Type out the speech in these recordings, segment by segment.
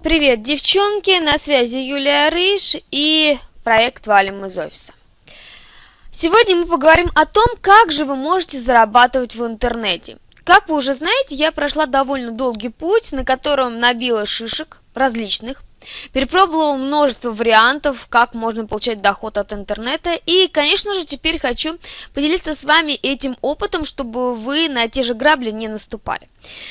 Привет, девчонки! На связи Юлия Рыж и проект «Валим из офиса». Сегодня мы поговорим о том, как же вы можете зарабатывать в интернете. Как вы уже знаете, я прошла довольно долгий путь, на котором набила шишек различных, Перепробовала множество вариантов, как можно получать доход от интернета. И, конечно же, теперь хочу поделиться с вами этим опытом, чтобы вы на те же грабли не наступали.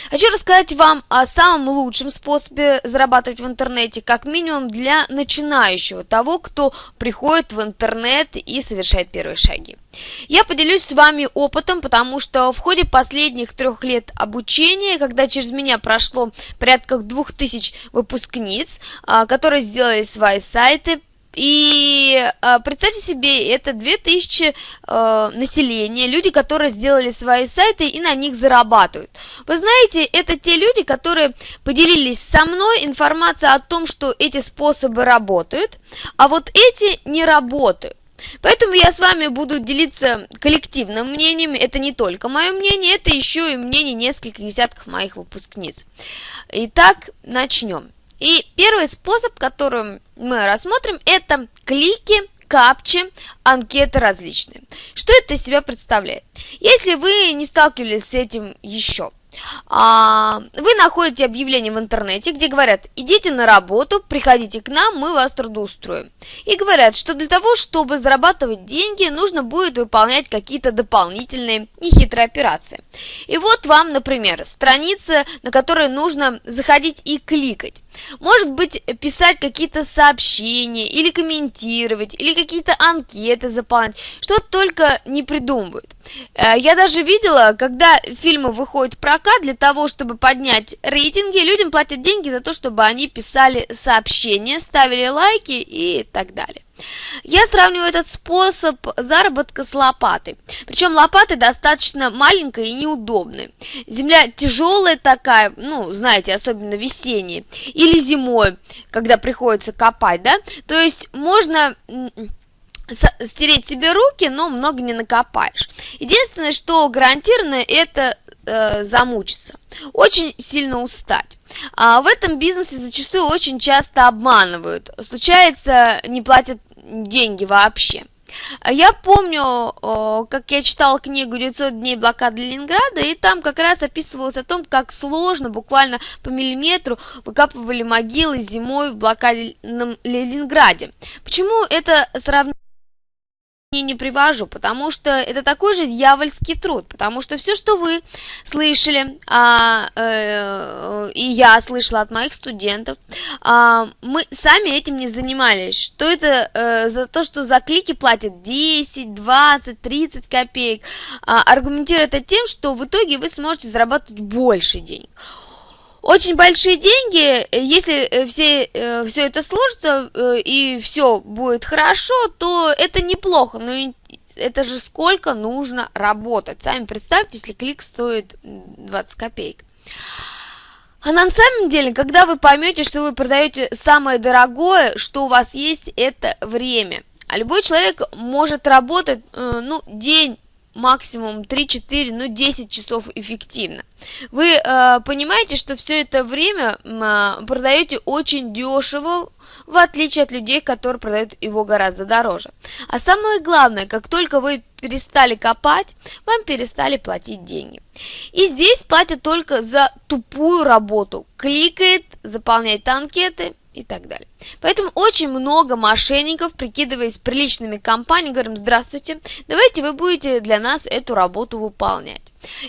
Хочу рассказать вам о самом лучшем способе зарабатывать в интернете, как минимум для начинающего, того, кто приходит в интернет и совершает первые шаги. Я поделюсь с вами опытом, потому что в ходе последних трех лет обучения, когда через меня прошло порядка двух тысяч выпускниц, а, которые сделали свои сайты, и э, представьте себе, это 2000 э, а, населения, люди, которые сделали свои сайты и на них зарабатывают. Вы знаете, это те люди, которые поделились со мной информацией о том, что эти способы работают, а вот эти не работают. Поэтому я с вами буду делиться коллективным мнением. Это не только мое мнение, это еще и мнение нескольких десятков моих выпускниц. Итак, начнем. И первый способ, который мы рассмотрим, это клики, капчи, анкеты различные. Что это из себя представляет? Если вы не сталкивались с этим еще, вы находите объявление в интернете, где говорят, идите на работу, приходите к нам, мы вас трудоустроим. И говорят, что для того, чтобы зарабатывать деньги, нужно будет выполнять какие-то дополнительные нехитрые операции. И вот вам, например, страница, на которой нужно заходить и кликать. Может быть, писать какие-то сообщения, или комментировать, или какие-то анкеты заполнять, что только не придумывают. Э, я даже видела, когда фильмы выходят в прокат, для того, чтобы поднять рейтинги, людям платят деньги за то, чтобы они писали сообщения, ставили лайки и так далее. Я сравниваю этот способ заработка с лопатой. Причем лопаты достаточно маленькая и неудобная. Земля тяжелая такая, ну, знаете, особенно весенняя. Или зимой, когда приходится копать, да. То есть можно стереть себе руки, но много не накопаешь. Единственное, что гарантированно, это э, замучиться, очень сильно устать. А в этом бизнесе зачастую очень часто обманывают. Случается, не платят деньги вообще. Я помню, как я читала книгу «900 дней блокады Ленинграда», и там как раз описывалось о том, как сложно, буквально по миллиметру, выкапывали могилы зимой в блокадном Ленинграде. Почему это сравнение? Не привожу, потому что это такой же дьявольский труд, потому что все, что вы слышали, а, э, и я слышала от моих студентов, а, мы сами этим не занимались, что это э, за то, что за клики платят 10, 20, 30 копеек, а, аргументирует это тем, что в итоге вы сможете зарабатывать больше денег очень большие деньги, э, если э, все, э, все это сложится и все будет хорошо, то это неплохо, но это же сколько нужно работать. Сами представьте, если клик стоит 20 копеек. А на самом деле, когда вы поймете, что вы продаете самое дорогое, что у вас есть, это время. А любой человек может работать, ну, день, максимум 3-4, ну 10 часов эффективно. Вы э, понимаете, что все это время э, продаете очень дешево, в отличие от людей, которые продают его гораздо дороже. А самое главное, как только вы перестали копать, вам перестали платить деньги. И здесь платят только за тупую работу. Кликает, заполняет анкеты и так далее. Поэтому очень много мошенников, прикидываясь приличными компаниями, говорим, здравствуйте, давайте вы будете для нас эту работу выполнять.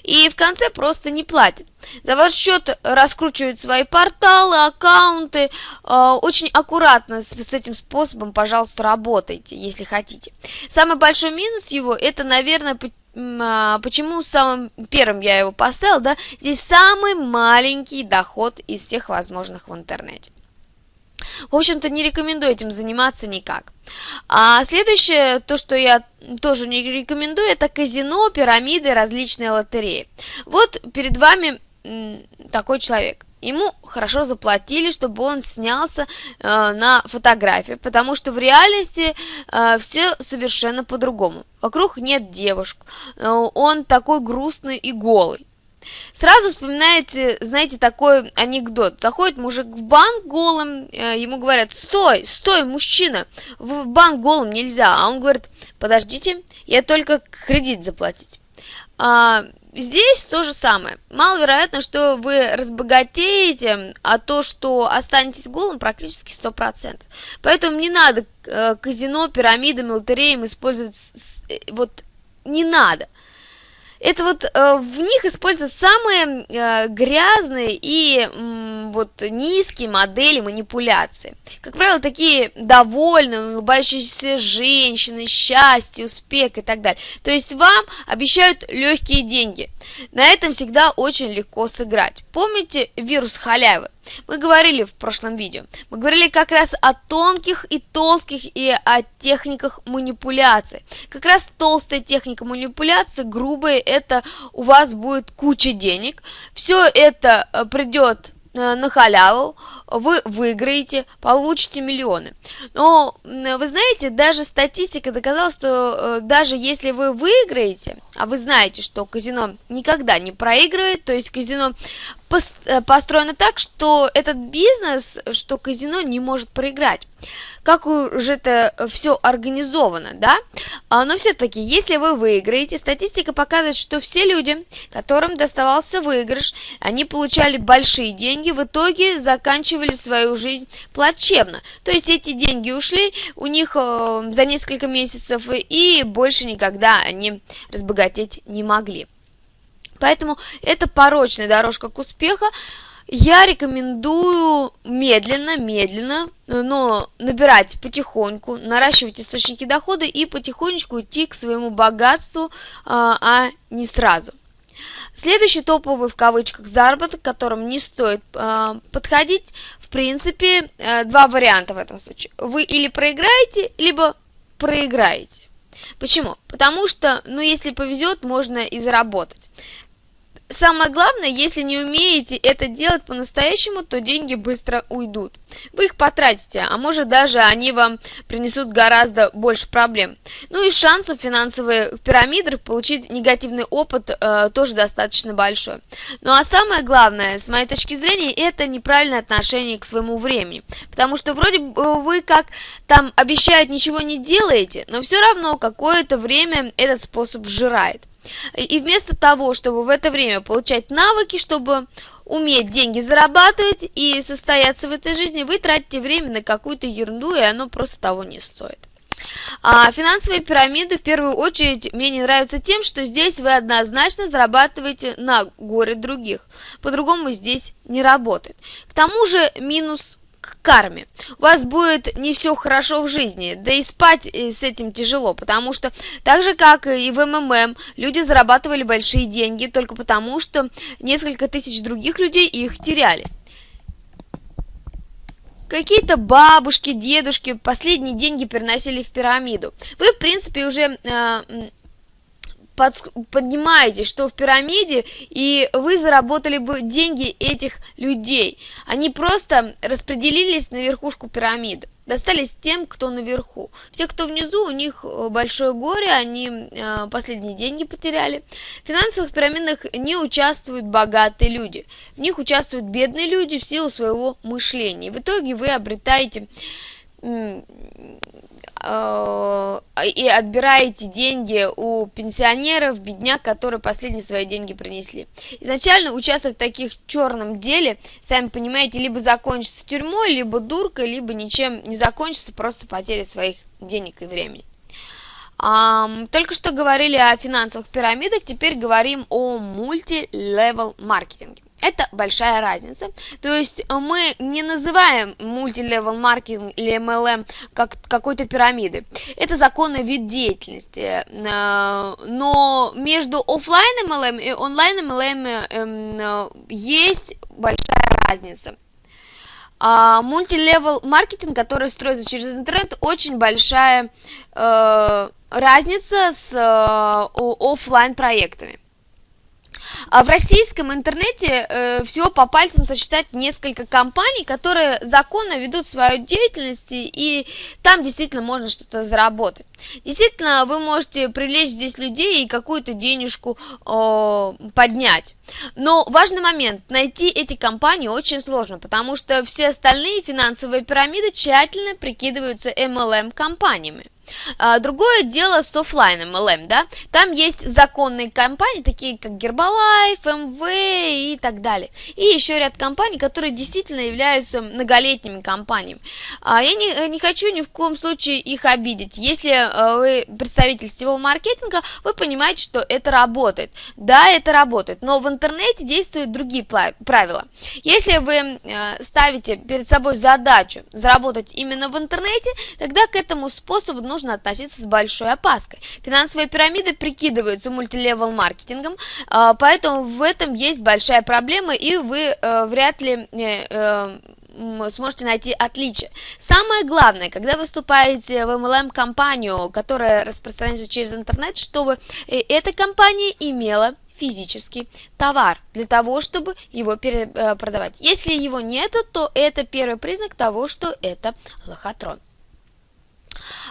И в конце просто не платят. За ваш счет раскручивают свои порталы, аккаунты. Э, очень аккуратно с, с этим способом, пожалуйста, работайте, если хотите. Самый большой минус его, это, наверное, а, почему самым первым я его поставил, да, здесь самый маленький доход из всех возможных в интернете. В общем-то, не рекомендую этим заниматься никак. А следующее, то, что я тоже не рекомендую, это казино, пирамиды, различные лотереи. Вот перед вами такой человек. Ему хорошо заплатили, чтобы он снялся э, на фотографии, потому что в реальности э, все совершенно по-другому. Вокруг нет девушек, э, он такой грустный и голый. Сразу вспоминаете, знаете, такой анекдот. Заходит мужик в банк голым, э, ему говорят, стой, стой, мужчина, в банк голым нельзя. А он говорит, подождите, я только кредит заплатить. А, здесь то же самое. Маловероятно, что вы разбогатеете, а то, что останетесь голым, практически 100%. Поэтому не надо э, казино, пирамидам, лотереям использовать, э, вот не надо это вот э, в них используются самые э, грязные и э, вот низкие модели манипуляции. Как правило, такие довольные, улыбающиеся женщины, счастье, успех и так далее. То есть вам обещают легкие деньги. На этом всегда очень легко сыграть. Помните вирус халявы? Мы говорили в прошлом видео. Мы говорили как раз о тонких и толстых и о техниках манипуляции. Как раз толстая техника манипуляции, грубая, это у вас будет куча денег. Все это э, придет Э, на халяву, вы выиграете, получите миллионы. Но вы знаете, даже статистика доказала, что э, даже если вы выиграете, а вы знаете, что казино никогда не проигрывает, то есть казино построено так, что этот бизнес, что казино не может проиграть как уже это все организовано, да? А, но все-таки, если вы выиграете, статистика показывает, что все люди, которым доставался выигрыш, они получали большие деньги, в итоге заканчивали свою жизнь плачевно. То есть эти деньги ушли у них э, за несколько месяцев, и больше никогда они разбогатеть не могли. Поэтому это порочная дорожка к успеху. Я рекомендую медленно, медленно, но набирать потихоньку, наращивать источники дохода и потихонечку идти к своему богатству, а, а не сразу. Следующий топовый в кавычках заработок, к которому не стоит э, подходить, в принципе, э, два варианта в этом случае. Вы или проиграете, либо проиграете. Почему? Потому что, ну, если повезет, можно и заработать. Самое главное, если не умеете это делать по-настоящему, то деньги быстро уйдут. Вы их потратите, а может даже они вам принесут гораздо больше проблем. Ну и шансов финансовых пирамидах получить негативный опыт э, тоже достаточно большой. Ну а самое главное, с моей точки зрения, это неправильное отношение к своему времени. Потому что вроде вы как там обещают ничего не делаете, но все равно какое-то время этот способ сжирает. И вместо того, чтобы в это время получать навыки, чтобы уметь деньги зарабатывать и состояться в этой жизни, вы тратите время на какую-то ерунду, и оно просто того не стоит. А финансовые пирамиды в первую очередь мне не нравятся тем, что здесь вы однозначно зарабатываете на горе других. По-другому здесь не работает. К тому же минус карме. У вас будет не все хорошо в жизни, да и спать э, с этим тяжело, потому что так же, как и в МММ, люди зарабатывали большие деньги только потому, что несколько тысяч других людей их теряли. Какие-то бабушки, дедушки последние деньги переносили в пирамиду. Вы, в принципе, уже э, под, поднимаете, что в пирамиде, и вы заработали бы деньги этих людей. Они просто распределились на верхушку пирамиды. Достались тем, кто наверху. Все, кто внизу, у них э, большое горе, они э, последние деньги потеряли. В финансовых пирамидах не участвуют богатые люди. В них участвуют бедные люди в силу своего мышления. В итоге вы обретаете и отбираете деньги у пенсионеров, бедняк, которые последние свои деньги принесли. Изначально участвовать в таких черном деле, сами понимаете, либо закончится тюрьмой, либо дуркой, либо ничем не закончится, просто потеря своих денег и времени. Только что говорили о финансовых пирамидах, теперь говорим о мультилевел маркетинге. Это большая разница. То есть мы не называем мультилевел маркетинг или MLM как какой-то пирамиды. Это законный вид деятельности. Э, но между офлайн MLM и онлайн MLM эм, э, есть большая разница. А мультилевел маркетинг, который строится через интернет, очень большая э, разница с офлайн проектами. А в российском интернете э, всего по пальцам сосчитать несколько компаний, которые законно ведут свою деятельность, и там действительно можно что-то заработать. Действительно, вы можете привлечь здесь людей и какую-то денежку э, поднять. Но важный момент, найти эти компании очень сложно, потому что все остальные финансовые пирамиды тщательно прикидываются MLM-компаниями. А, другое дело с офлайн MLM, да, там есть законные компании, такие как Herbalife, MV и так далее. И еще ряд компаний, которые действительно являются многолетними компаниями. А, я не, не хочу ни в коем случае их обидеть. Если а, вы представитель сетевого маркетинга, вы понимаете, что это работает. Да, это работает, но в интернете действуют другие правила. Если вы ставите перед собой задачу заработать именно в интернете, тогда к этому способу нужно нужно относиться с большой опаской. Финансовые пирамиды прикидываются мультилевел маркетингом, а, поэтому в этом есть большая проблема, и вы э, вряд ли э, э, сможете найти отличие. Самое главное, когда выступаете в MLM-компанию, которая распространяется через интернет, чтобы эта компания имела физический товар для того, чтобы его продавать. Если его нету, то это первый признак того, что это лохотрон.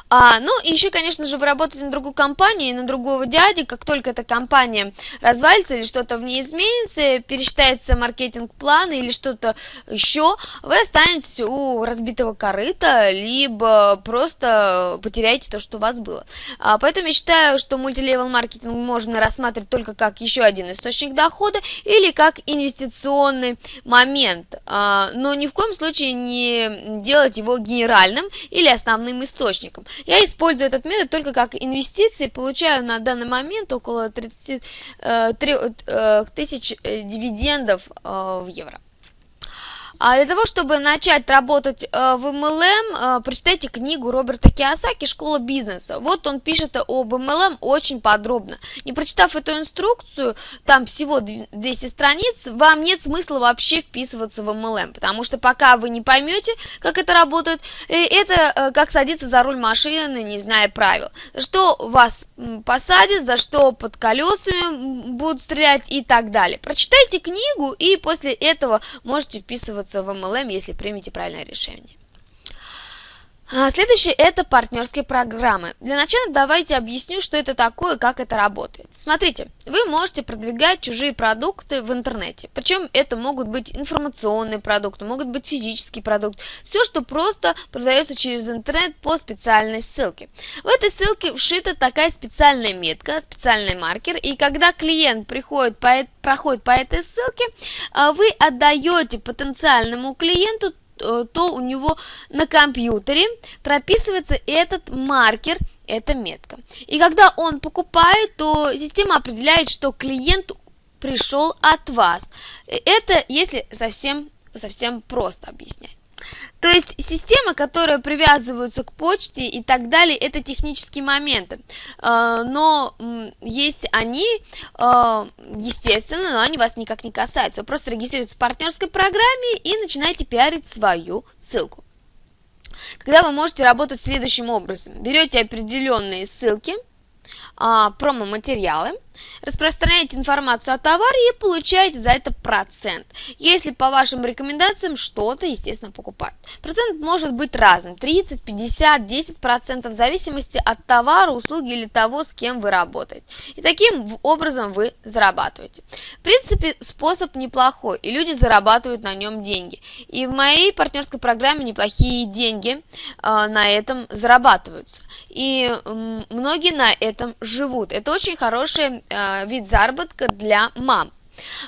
А, ну, и еще, конечно же, вы работаете на другую компанию, на другого дяди, как только эта компания развалится или что-то в ней изменится, пересчитается маркетинг-план или что-то еще, вы останетесь у разбитого корыта, либо просто потеряете то, что у вас было. А, поэтому я считаю, что мультилевел маркетинг можно рассматривать только как еще один источник дохода или как инвестиционный момент, а, но ни в коем случае не делать его генеральным или основным источником. Я использую этот метод только как инвестиции, получаю на данный момент около 30 э, э, тысяч э, дивидендов в евро. А для того, чтобы начать работать э, в MLM, э, прочитайте книгу Роберта Киосаки «Школа бизнеса». Вот он пишет об MLM очень подробно. Не прочитав эту инструкцию, там всего 200 страниц, вам нет смысла вообще вписываться в MLM, потому что пока вы не поймете, как это работает, э, это как садиться за руль машины, не зная правил. Что вас посадят, за что под колесами будут стрелять и так далее. Прочитайте книгу и после этого можете вписываться вписываться в MLM, если примете правильное решение. А, следующее это партнерские программы. Для начала давайте объясню, что это такое, как это работает. Смотрите, вы можете продвигать чужие продукты в интернете. Причем это могут быть информационные продукты, могут быть физический продукт. Все, что просто продается через интернет по специальной ссылке. В этой ссылке вшита такая специальная метка, специальный маркер. И когда клиент приходит по, проходит по этой ссылке, а, вы отдаете потенциальному клиенту Э, то у него на компьютере прописывается этот маркер, эта метка. И когда он покупает, то система определяет, что клиент пришел от вас. Это если совсем, совсем просто объяснять. То есть системы, которые привязываются к почте и так далее, это технические моменты. А, но есть они, а, естественно, но они вас никак не касаются. Вы просто регистрируетесь в партнерской программе и начинаете пиарить свою ссылку. Когда вы можете работать следующим образом. Берете определенные ссылки, а, промо-материалы, распространяете информацию о товаре и получаете за это процент. Если по вашим рекомендациям что-то, естественно, покупают. Процент может быть разным, 30, 50, 10 процентов, в зависимости от товара, услуги или того, с кем вы работаете. И таким образом вы зарабатываете. В принципе, способ неплохой, и люди зарабатывают на нем деньги. И в моей партнерской программе неплохие деньги э, на этом зарабатываются. И многие на этом живут. Это очень хороший э, вид заработка для мам.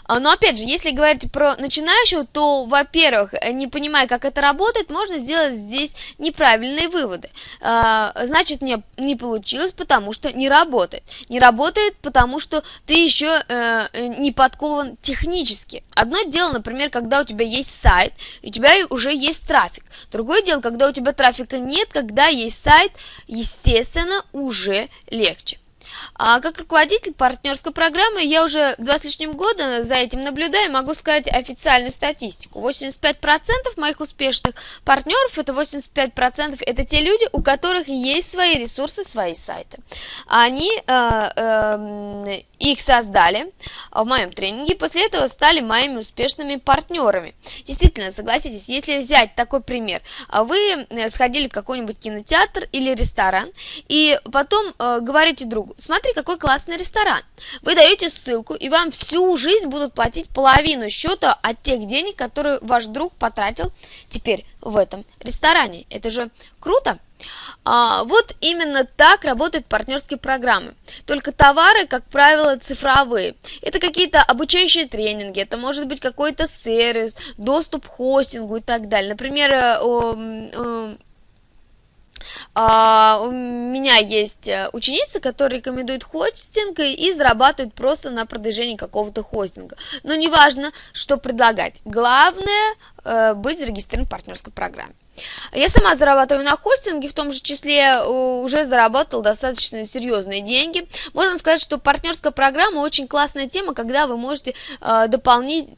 А, но опять же, если говорить про начинающего, то, во-первых, не понимая, как это работает, можно сделать здесь неправильные выводы. А, значит, не, не получилось, потому что не работает. Не работает, потому что ты еще э, не подкован технически. Одно дело, например, когда у тебя есть сайт, и у тебя уже есть трафик. Другое дело, когда у тебя трафика нет, когда есть сайт, естественно, уже легче. А как руководитель партнерской программы я уже два с лишним года за этим наблюдаю, могу сказать официальную статистику. 85% моих успешных партнеров, это 85% это те люди, у которых есть свои ресурсы, свои сайты. Они э, э, их создали в моем тренинге, после этого стали моими успешными партнерами. Действительно, согласитесь, если взять такой пример, вы э, сходили в какой-нибудь кинотеатр или ресторан, и потом э, говорите другу, смотри, какой классный ресторан. Вы даете ссылку, и вам всю жизнь будут платить половину счета от тех денег, которые ваш друг потратил теперь в этом ресторане. Это же круто! А, вот именно так работают партнерские программы. Только товары, как правило, цифровые. Это какие-то обучающие тренинги, это может быть какой-то сервис, доступ к хостингу и так далее. Например, э, а, у меня есть э, ученица, которая рекомендует хостинг и зарабатывает просто на продвижении какого-то хостинга. Но неважно, что предлагать. Главное э, быть зарегистрирован в партнерской программе. Я сама зарабатываю на хостинге, в том же числе э, уже заработал достаточно серьезные деньги. Можно сказать, что партнерская программа очень классная тема, когда вы можете э, дополнить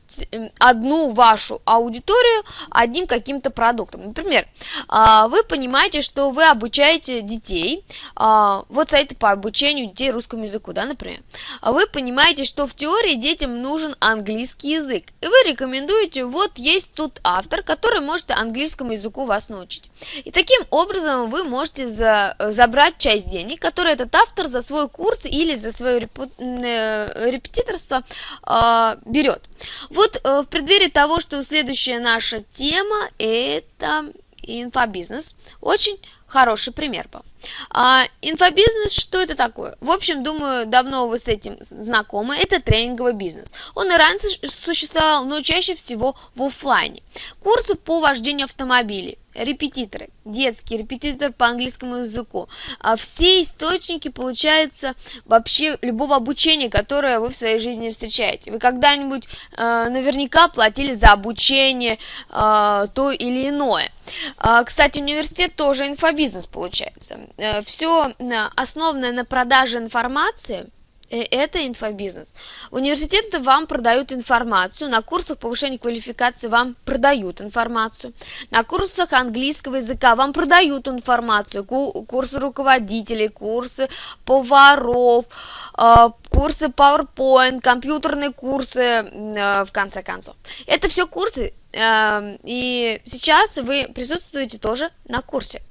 одну вашу аудиторию одним каким-то продуктом. Например, э, вы понимаете, что вы обучаете детей, э, вот сайты по обучению детей русскому языку, да, например. Вы понимаете, что в теории детям нужен английский язык, и вы рекомендуете, вот есть тут автор, который может английскому языку вас научить. И таким образом вы можете за, забрать часть денег, которые этот автор за свой курс или за свое репу, э, репетиторство э, берет. Вот э, в преддверии того, что следующая наша тема это инфобизнес, очень хороший пример был. А, инфобизнес, что это такое? В общем, думаю, давно вы с этим знакомы. Это тренинговый бизнес. Он и раньше существовал, но чаще всего в офлайне. Курсы по вождению автомобилей, репетиторы, детский репетитор по английскому языку. А все источники, получается, вообще любого обучения, которое вы в своей жизни встречаете. Вы когда-нибудь э, наверняка платили за обучение э, то или иное. Э, кстати, университет тоже инфобизнес получается. Э, все э, основанное на продаже информации – это инфобизнес. Университеты вам продают информацию, на курсах повышения квалификации вам продают информацию, на курсах английского языка вам продают информацию, курсы руководителей, курсы поваров, э, курсы PowerPoint, компьютерные курсы, э, в конце концов. Это все курсы, и сейчас вы присутствуете тоже на курсе.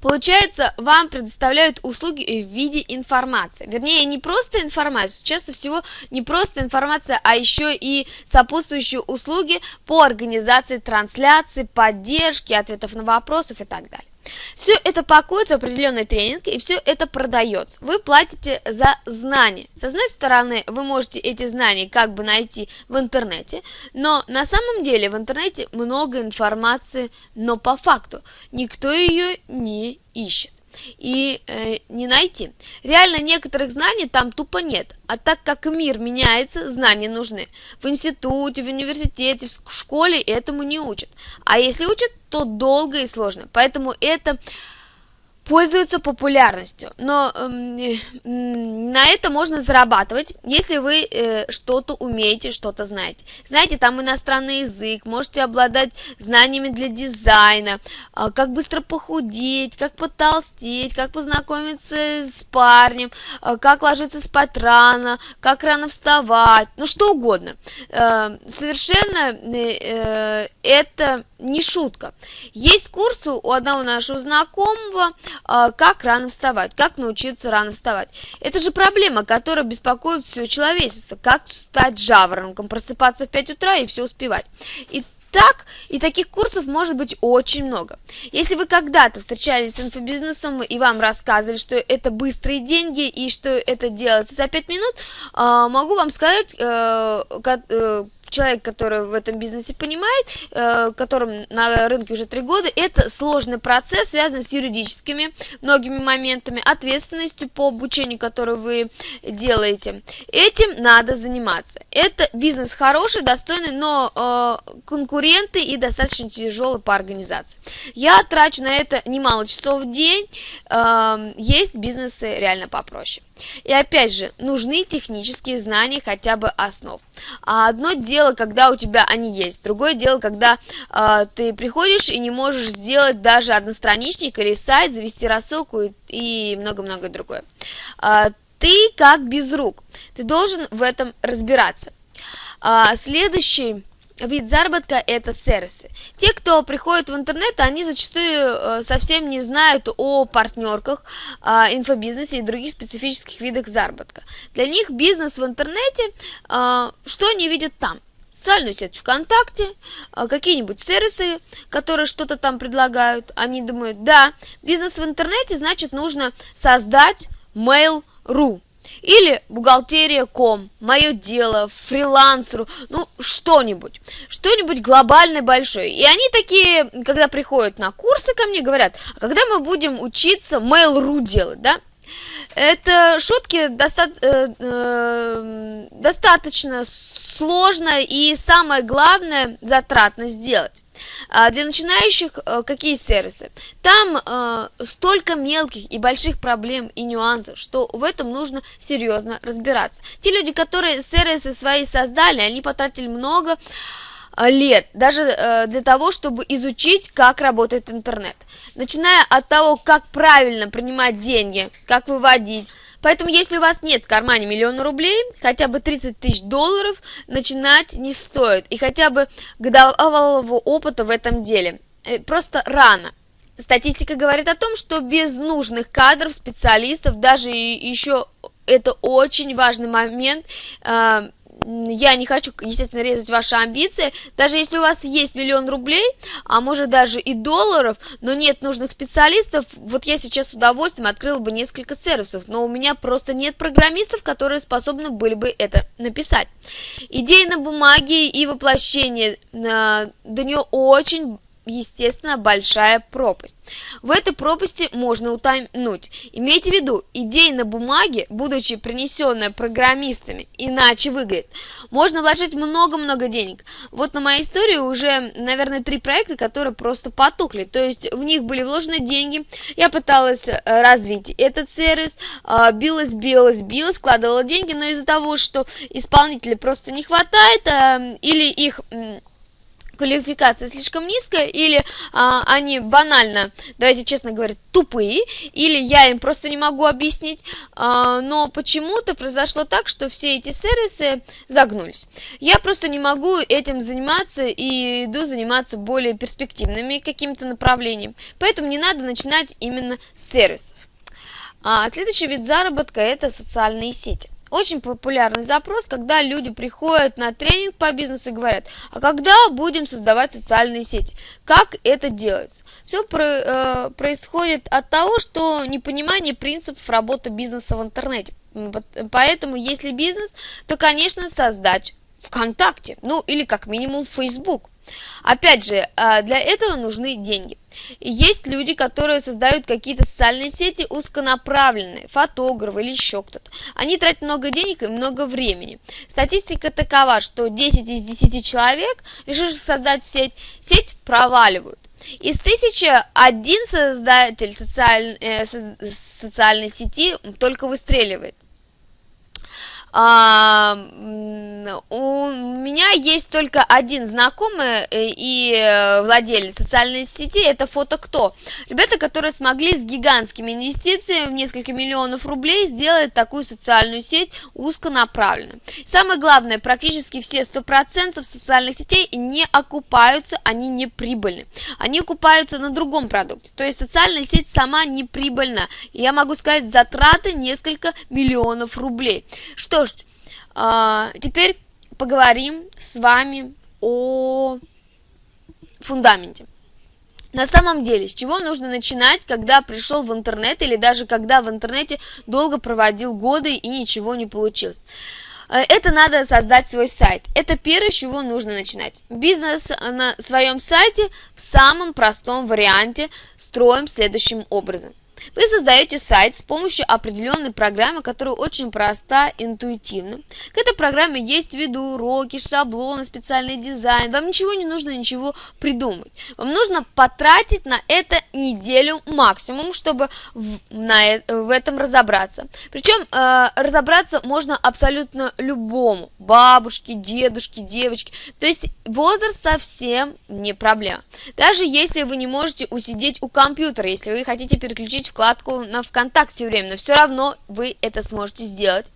Получается, вам предоставляют услуги в виде информации. Вернее, не просто информация, часто всего не просто информация, а еще и сопутствующие услуги по организации трансляции, поддержки, ответов на вопросы и так далее. Все это пакуется в определенный тренинг, и все это продается. Вы платите за знания. С одной стороны, вы можете эти знания как бы найти в интернете, но на самом деле в интернете много информации, но по факту никто ее не ищет и э, не найти. Реально некоторых знаний там тупо нет, а так как мир меняется, знания нужны. В институте, в университете, в школе этому не учат. А если учат, то долго и сложно. Поэтому это пользуются популярностью, но э, на это можно зарабатывать, если вы э, что-то умеете, что-то знаете. Знаете, там иностранный язык, можете обладать знаниями для дизайна, э, как быстро похудеть, как потолстеть, как познакомиться с парнем, э, как ложиться спать рано, как рано вставать, ну что угодно. Э, совершенно э, это не шутка. Есть курс у одного нашего знакомого, как рано вставать, как научиться рано вставать. Это же проблема, которая беспокоит все человечество. Как стать жаворонком, просыпаться в 5 утра и все успевать. И так, и таких курсов может быть очень много. Если вы когда-то встречались с инфобизнесом и вам рассказывали, что это быстрые деньги и что это делается за 5 минут, а, могу вам сказать, э, э, человек, который в этом бизнесе понимает, э, которым на рынке уже три года, это сложный процесс, связанный с юридическими многими моментами, ответственностью по обучению, которое вы делаете. Этим надо заниматься. Это бизнес хороший, достойный, но э, конкуренты и достаточно тяжелый по организации. Я трачу на это немало часов в день, э, есть бизнесы реально попроще. И опять же, нужны технические знания хотя бы основ. А одно дело, когда у тебя они есть, другое дело, когда э, ты приходишь и не можешь сделать даже одностраничник или сайт, завести рассылку и много-много другое. Э, ты как без рук, ты должен в этом разбираться. Э, следующий вид заработка – это сервисы. Те, кто приходит в интернет, они зачастую э, совсем не знают о партнерках, инфобизнесе и других специфических видах заработка. Для них бизнес в интернете, э, что они видят там? социальную сеть ВКонтакте, э, какие-нибудь сервисы, которые что-то там предлагают. Они думают, да, бизнес в интернете, значит, нужно создать Mail.ru или бухгалтерия.ком, мое дело, фрилансеру, ну, что-нибудь, что-нибудь глобальное большое. И они такие, когда приходят на курсы ко мне, говорят, а когда мы будем учиться Mail.ru делать, да? Это шутки доста э, э, достаточно сложно и самое главное затратно сделать. А для начинающих э, какие сервисы? Там э, столько мелких и больших проблем и нюансов, что в этом нужно серьезно разбираться. Те люди, которые сервисы свои создали, они потратили много э, лет, даже для того, чтобы изучить, как работает интернет. Начиная от того, как правильно принимать деньги, как выводить, Поэтому, если у вас нет в кармане миллиона рублей, хотя бы 30 тысяч долларов начинать не стоит. И хотя бы годовалого опыта в этом деле. Э, просто рано. Статистика говорит о том, что без нужных кадров, специалистов, даже еще это очень важный момент, э, я не хочу, естественно, резать ваши амбиции. Даже если у вас есть миллион рублей, а может даже и долларов, но нет нужных специалистов, вот я сейчас с удовольствием открыл бы несколько сервисов, но у меня просто нет программистов, которые способны были бы это написать. Идеи на бумаге и воплощение, э, до нее очень естественно, большая пропасть. В этой пропасти можно утонуть. Имейте в виду, идея на бумаге, будучи принесенная программистами, иначе выглядит. Можно вложить много-много денег. Вот на моей истории уже, наверное, три проекта, которые просто потухли. То есть в них были вложены деньги. Я пыталась э, развить этот сервис, э, билась, билась, билась, складывала деньги, но из-за того, что исполнителей просто не хватает, э, или их квалификация слишком низкая, или а, они банально, давайте честно говорить, тупые, или я им просто не могу объяснить, а, но почему-то произошло так, что все эти сервисы загнулись. Я просто не могу этим заниматься и иду заниматься более перспективными какими-то направлениями, поэтому не надо начинать именно с сервисов. А следующий вид заработка – это социальные сети. Очень популярный запрос, когда люди приходят на тренинг по бизнесу и говорят, а когда будем создавать социальные сети? Как это делается? Все про, э, происходит от того, что непонимание принципов работы бизнеса в интернете. Поэтому, если бизнес, то, конечно, создать ВКонтакте, ну или как минимум Facebook. Опять же, а, для этого нужны деньги. Есть люди, которые создают какие-то социальные сети узконаправленные, фотографы или еще кто-то. Они тратят много денег и много времени. Статистика такова, что 10 из 10 человек, решивших создать сеть, сеть проваливают. Из тысячи один создатель социаль, э, социальной сети только выстреливает. А, у меня есть только один знакомый э, и э, владелец социальной сети, это фото кто. Ребята, которые смогли с гигантскими инвестициями в несколько миллионов рублей сделать такую социальную сеть узконаправленную. Самое главное, практически все 100% социальных сетей не окупаются, они не прибыльны. Они окупаются на другом продукте. То есть социальная сеть сама не прибыльна. Я могу сказать, затраты несколько миллионов рублей. Что ж, теперь поговорим с вами о фундаменте. На самом деле, с чего нужно начинать, когда пришел в интернет или даже когда в интернете долго проводил годы и ничего не получилось? Э, это надо создать свой сайт. Это первое, с чего нужно начинать. Бизнес на своем сайте в самом простом варианте строим следующим образом. Вы создаете сайт с помощью определенной программы, которая очень проста, интуитивна. К этой программе есть видеоуроки, шаблоны, специальный дизайн. Вам ничего не нужно ничего придумать. Вам нужно потратить на это неделю максимум, чтобы в, на, в этом разобраться. Причем э, разобраться можно абсолютно любому. Бабушке, дедушке, девочке. То есть возраст совсем не проблема. Даже если вы не можете усидеть у компьютера, если вы хотите переключить вкладку на ВКонтакте временно, все равно вы это сможете сделать.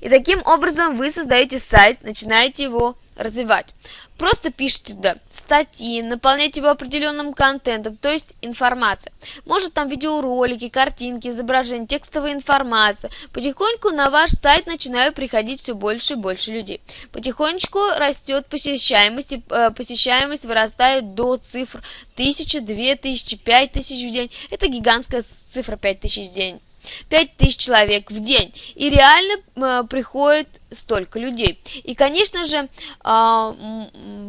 И таким образом вы создаете сайт, начинаете его развивать. Просто пишите туда статьи, наполняйте его определенным контентом, то есть информация. Может там видеоролики, картинки, изображения, текстовая информация. Потихоньку на ваш сайт начинают приходить все больше и больше людей. Потихонечку растет посещаемость, и э, посещаемость вырастает до цифр 1000, 2000, 5000 в день. Это гигантская цифра 5000 в день. 5000 человек в день. И реально э, приходит столько людей. И, конечно же, э,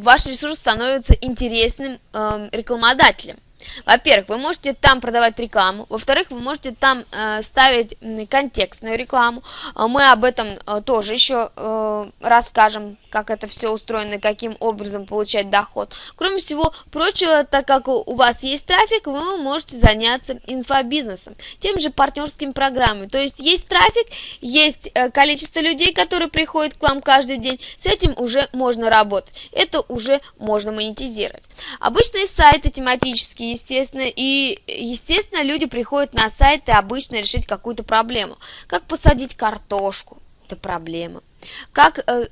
ваш ресурс становится интересным э, рекламодателем. Во-первых, вы можете там продавать рекламу. Во-вторых, вы можете там э, ставить контекстную рекламу. А мы об этом э, тоже еще э, расскажем, как это все устроено и каким образом получать доход. Кроме всего прочего, так как у вас есть трафик, вы можете заняться инфобизнесом, тем же партнерскими программами. То есть есть трафик, есть э, количество людей, которые приходят к вам каждый день. С этим уже можно работать. Это уже можно монетизировать. Обычные сайты тематические естественно, и, естественно, люди приходят на сайты обычно решить какую-то проблему. Как посадить картошку, это проблема. Как э,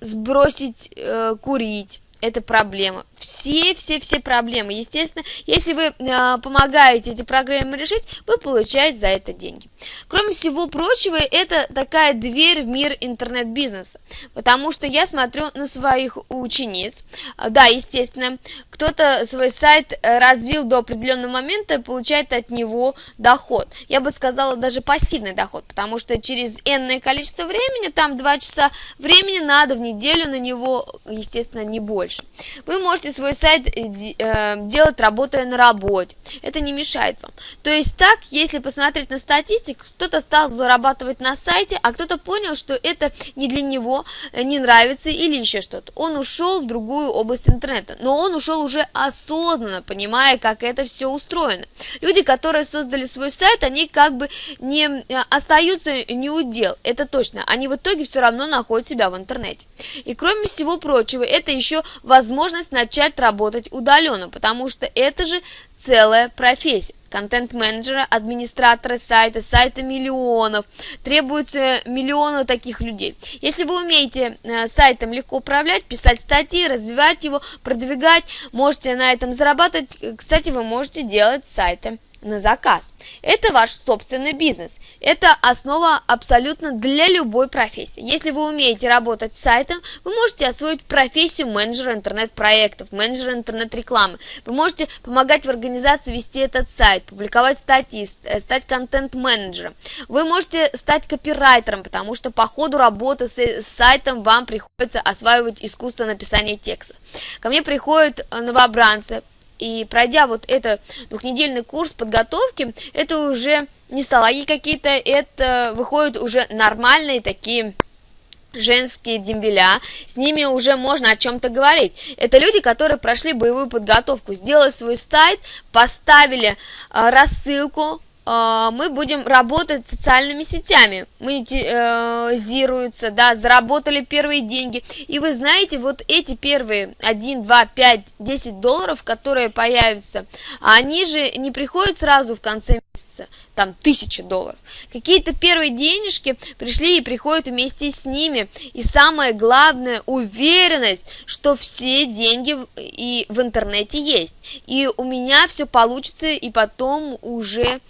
сбросить э, курить, это проблема. Все, все, все проблемы. Естественно, если вы э, помогаете эти проблемы решить, вы получаете за это деньги. Кроме всего прочего, это такая дверь в мир интернет-бизнеса. Потому что я смотрю на своих учениц. Да, естественно, кто-то свой сайт э, развил до определенного момента получает от него доход. Я бы сказала, даже пассивный доход. Потому что через энное количество времени, там 2 часа времени надо в неделю на него, естественно, не больше больше. Вы можете свой сайт э, э, делать, работая на работе. Это не мешает вам. То есть так, если посмотреть на статистику, кто-то стал зарабатывать на сайте, а кто-то понял, что это не для него, э, не нравится или еще что-то. Он ушел в другую область интернета. Но он ушел уже осознанно, понимая, как это все устроено. Люди, которые создали свой сайт, они как бы не остаются не удел. Это точно. Они в итоге все равно находят себя в интернете. И кроме всего прочего, это еще возможность начать работать удаленно, потому что это же целая профессия. Контент-менеджера, администратора сайта, сайта миллионов. Требуется миллионы таких людей. Если вы умеете э, сайтом легко управлять, писать статьи, развивать его, продвигать, можете на этом зарабатывать. Кстати, вы можете делать сайты на заказ. Это ваш собственный бизнес. Это основа абсолютно для любой профессии. Если вы умеете работать с сайтом, вы можете освоить профессию менеджера интернет-проектов, менеджера интернет-рекламы. Вы можете помогать в организации вести этот сайт, публиковать статьи, э, стать контент-менеджером. Вы можете стать копирайтером, потому что по ходу работы с сайтом вам приходится осваивать искусство написания текста. Ко мне приходят э, новобранцы, и пройдя вот этот двухнедельный курс подготовки, это уже не сталаги какие-то, это выходят уже нормальные такие женские дембеля, с ними уже можно о чем-то говорить. Это люди, которые прошли боевую подготовку, сделали свой сайт, поставили э, рассылку, а, мы будем работать социальными сетями, монетизируются, да, заработали первые деньги. И вы знаете, вот эти первые 1, 2, 5, 10 долларов, которые появятся, они же не приходят сразу в конце месяца там тысячи долларов. Какие-то первые денежки пришли и приходят вместе с ними. И самое главное, уверенность, что все деньги и в интернете есть. И у меня все получится, и потом уже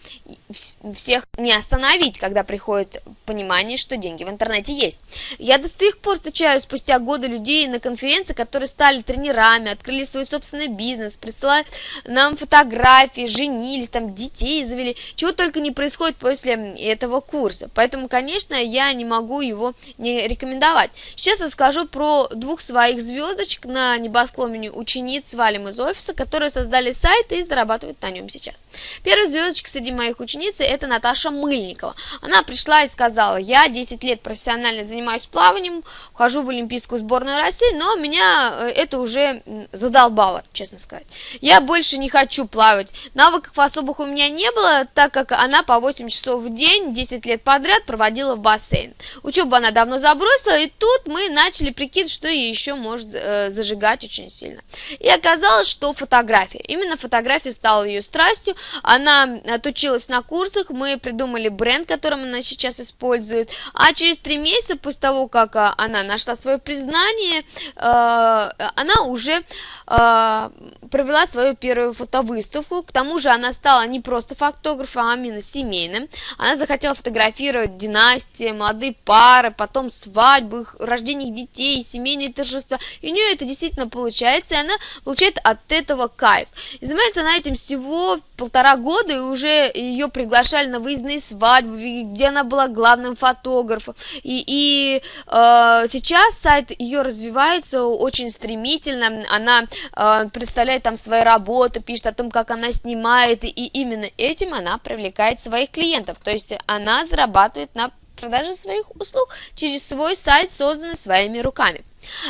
всех не остановить, когда приходит понимание, что деньги в интернете есть. Я до сих пор встречаю спустя годы людей на конференции, которые стали тренерами, открыли свой собственный бизнес, присылают нам фотографии, женились, там детей завели, чего только не происходит после этого курса. Поэтому, конечно, я не могу его не рекомендовать. Сейчас расскажу про двух своих звездочек на небосклоне учениц Валим из офиса, которые создали сайт и зарабатывают на нем сейчас. Первая звездочка среди моих учениц это Наташа Мыльникова. Она пришла и сказала, я 10 лет профессионально занимаюсь плаванием, вхожу в Олимпийскую сборную России, но меня э, это уже задолбало, честно сказать. Я больше не хочу плавать. Навыков особых у меня не было, так как она по 8 часов в день 10 лет подряд проводила в бассейн. Учебу она давно забросила, и тут мы начали прикидывать, что ей еще может э, зажигать очень сильно. И оказалось, что фотография. Именно фотография стала ее страстью. Она отучилась на курсах, мы придумали бренд, которым она сейчас использует. А через три месяца после того, как а, она нашла свое признание, э, она уже провела свою первую фотовыставку. К тому же она стала не просто фотографом, а именно семейным. Она захотела фотографировать династии, молодые пары, потом свадьбы, рождение детей, семейные торжества. И у нее это действительно получается, и она получает от этого кайф. И занимается она этим всего полтора года, и уже ее приглашали на выездные свадьбы, где она была главным фотографом. И, и э, сейчас сайт ее развивается очень стремительно. Она э, представляет там свои работы, пишет о том, как она снимает, и именно этим она привлекает своих клиентов. То есть она зарабатывает на продаже своих услуг через свой сайт, созданный своими руками.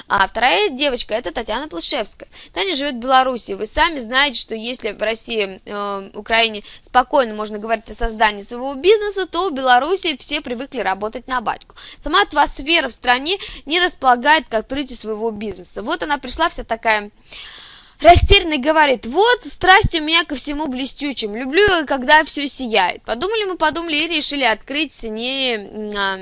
А вторая девочка это Татьяна Плышевская. Таня живет в Беларуси. Вы сами знаете, что если в России, э, Украине спокойно можно говорить о создании своего бизнеса, то в Беларуси все привыкли работать на батьку. Сама атмосфера в стране не располагает к открытию своего бизнеса. Вот она пришла вся такая Растерянный говорит, вот страсть у меня ко всему блестючим, люблю, когда все сияет. Подумали мы, подумали и решили открыть не а,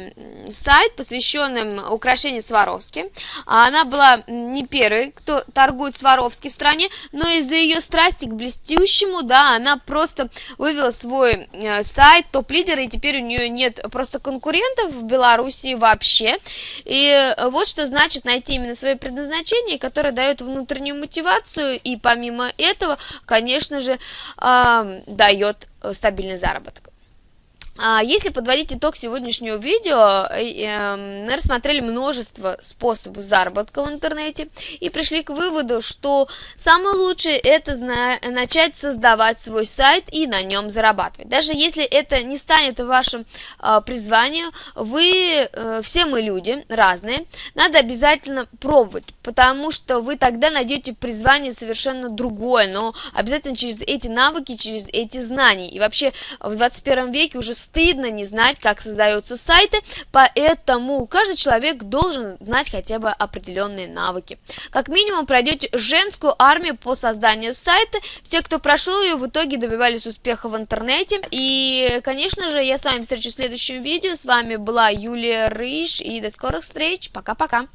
сайт, посвященный украшению Сваровски. А она была не первой, кто торгует Сваровски в стране, но из-за ее страсти к блестющему, да, она просто вывела свой э, сайт топ-лидера, и теперь у нее нет просто конкурентов в Беларуси вообще. И вот что значит найти именно свое предназначение, которое дает внутреннюю мотивацию, и помимо этого, конечно же, дает э, стабильный заработок. А если подводить итог сегодняшнего видео, э, эм, мы рассмотрели множество способов заработка в интернете и пришли к выводу, что самое лучшее это начать создавать свой сайт и на нем зарабатывать. Даже если это не станет вашим а, призванием, вы, э, все мы люди разные, надо обязательно пробовать, потому что вы тогда найдете призвание совершенно другое, но обязательно через эти навыки, через эти знания. И вообще в 21 веке уже стыдно не знать, как создаются сайты, поэтому каждый человек должен знать хотя бы определенные навыки. Как минимум пройдете женскую армию по созданию сайта. Все, кто прошел ее, в итоге добивались успеха в интернете. И, конечно же, я с вами встречусь в следующем видео. С вами была Юлия Рыж, и до скорых встреч. Пока-пока.